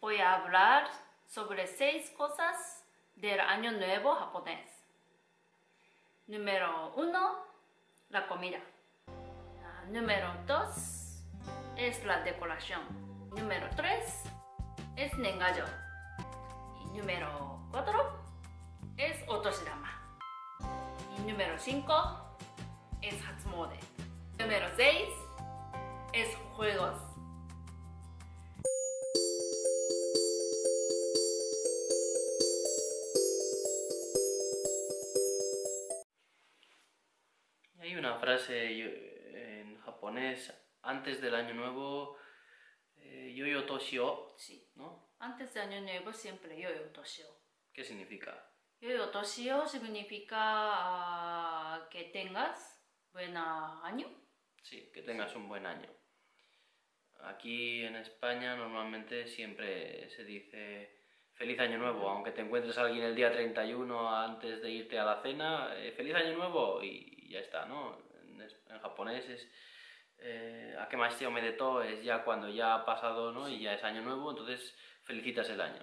voy a hablar sobre seis cosas del año nuevo japonés. Número uno, la comida. Ah, número dos es la decoración. Número tres es Nengayo. Y número cuatro es Otoshidama. Y número cinco es Hatsumode. Número seis antes del año nuevo, eh, yoyo toshio, Sí. ¿no? Antes del año nuevo siempre yoyo toshio. ¿Qué significa? Yoyo toshio significa ah, que tengas buen año. Sí, que tengas un buen año. Aquí en España normalmente siempre se dice feliz año nuevo, aunque te encuentres a alguien el día 31 antes de irte a la cena, eh, feliz año nuevo y ya está, ¿no? En, en japonés es eh, Akemashite omedeto es ya cuando ya ha pasado, ¿no? Y ya es año nuevo, entonces felicitas el año.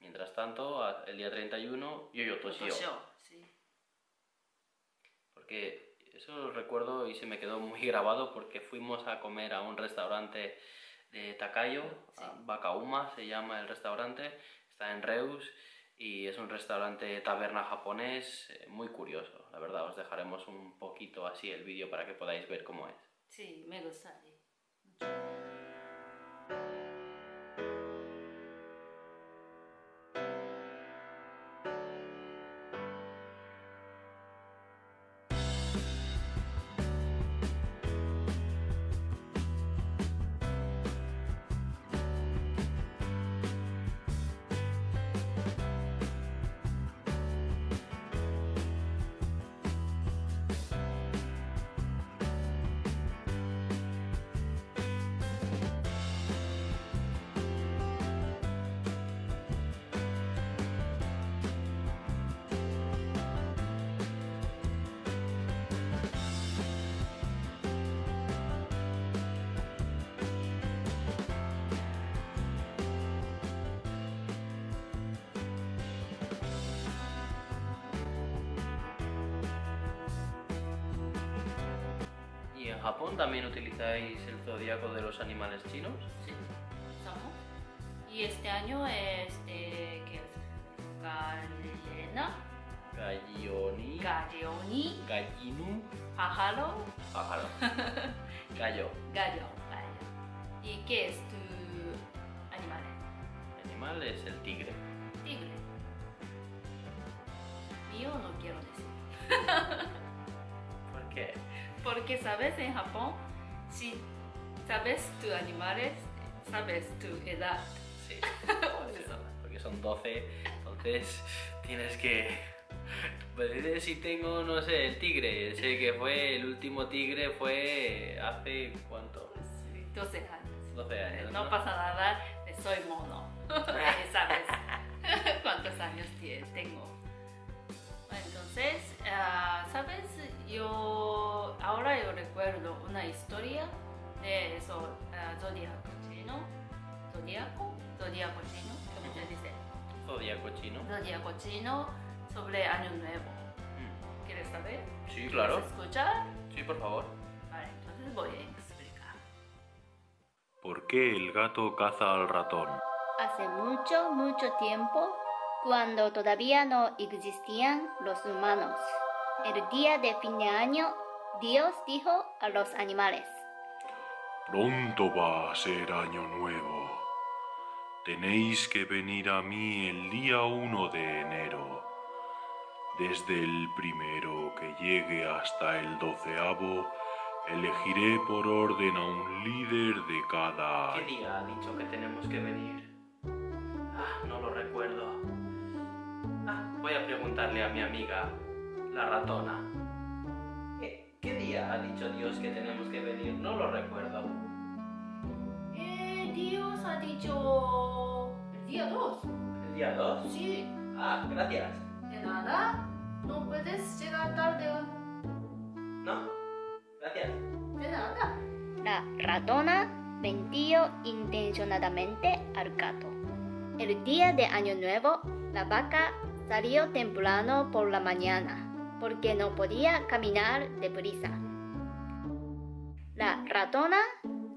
Mientras tanto, a- el día 31, yo toshio. Toshio, sí. Porque eso lo recuerdo y se me quedó muy grabado porque fuimos a comer a un restaurante de Takayo, Sí. a Bakauma se llama el restaurante, está en Reus y es un restaurante taberna japonés eh, muy curioso. La verdad, os dejaremos un poquito así el vídeo para que podáis ver cómo es. Sí, me gusta. sí. Japón también utilizáis el zodiaco de los animales chinos? Sí, usamos. Y este año es de ¿qué es? Gallina, Gallioni, galloni, gallinu, pájaro, pájaro, gallo. gallo, gallo. ¿Y qué es tu animal? El animal es el tigre. Tigre. Yo no quiero decir. ¿Por qué? Porque sabes en Japón, si sabes tus animales, sabes tu edad. Sí. Porque son 12, entonces tienes que... Pues si tengo, no sé, el tigre, sé que fue, el último tigre fue hace, ¿cuánto? Sí, 12 años. 12 años, No pasa nada, soy mono. ¿Sabes cuántos años tengo? Entonces, ah, ¿sabes? Yo recuerdo una historia de eso, zodiaco chino. Zodiaco, zodiaco chino, ¿cómo se dice? Zodíaco chino. Zodiaco chino sobre Año Nuevo. Mm. ¿Quieres saber? Sí, claro. ¿Quieres escuchar? Sí, por favor. Vale, entonces voy a explicar. ¿Por qué el gato caza al ratón? Hace mucho, mucho tiempo, cuando todavía no existían los humanos, el día de fin de año, Dios dijo a los animales, Pronto va a ser año nuevo. Tenéis que venir a mí el día 1 de enero. Desde el primero que llegue hasta el doceavo, elegiré por orden a un líder de cada ¿Qué día ha dicho que tenemos que venir? Ah, no lo recuerdo. Ah, voy a preguntarle a mi amiga, la ratona. ¿Qué, qué día ha dicho Dios que tenemos que venir? No lo recuerdo. Eh, Dios ha dicho el día 2. ¿El día 2? Sí, Ah, gracias. de nada. No puedes llegar tarde. No, gracias. De nada. la ratona mentió intencionadamente al gato. El día de Año Nuevo, la vaca salió temprano por la mañana porque no podía caminar deprisa. La ratona,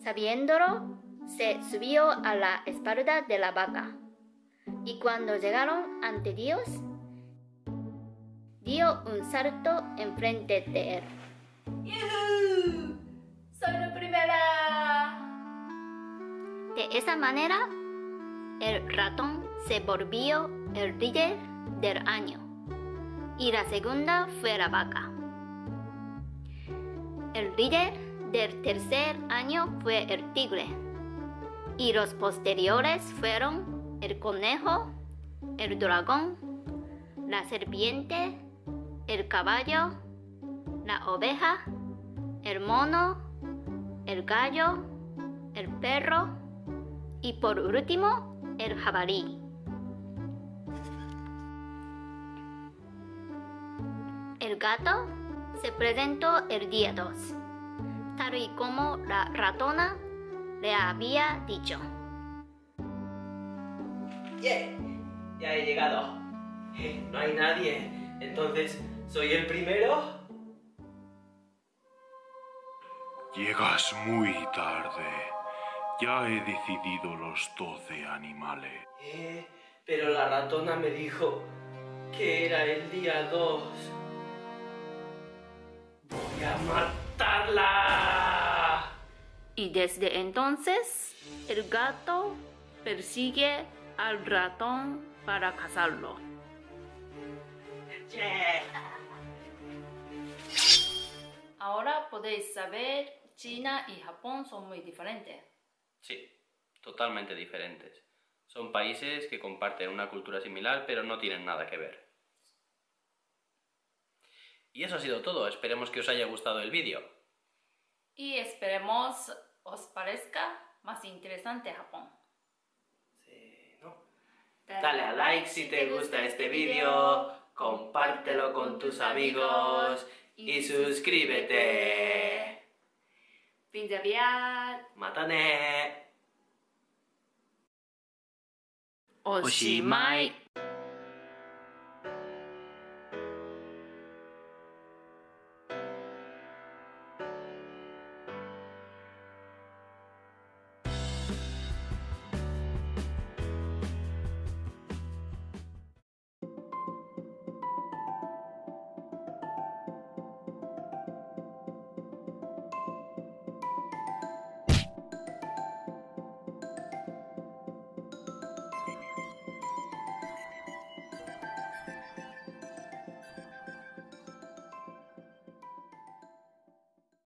sabiéndolo, se subió a la espalda de la vaca y cuando llegaron ante Dios, dio un salto enfrente de él. ¡Yuhu! ¡Soy la primera! De esa manera, el ratón se volvió el líder del año y la segunda fue la vaca. El líder del tercer año fue el tigre y los posteriores fueron el conejo, el dragón, la serpiente, el caballo, la oveja, el mono, el gallo, el perro y por último el jabalí. El gato se presentó el día 2, tal y como la ratona le había dicho. ¡Yeah! Ya he llegado. Eh, no hay nadie. Entonces, ¿soy el primero? Llegas muy tarde. Ya he decidido los doce animales. Eh, pero la ratona me dijo que era el día 2. ¡Voy a matarla! Y desde entonces, el gato persigue al ratón para cazarlo. ¡Yeah! Ahora podéis saber, China y Japón son muy diferentes. Sí, totalmente diferentes. Son países que comparten una cultura similar, pero no tienen nada que ver. Y eso ha sido todo. Esperemos que os haya gustado el vídeo. Y esperemos os parezca más interesante Japón. Sí, ¿no? Dale a like si te gusta este vídeo, compártelo con tus amigos y suscríbete. Fins aviat! ¡Matane! Oshimai!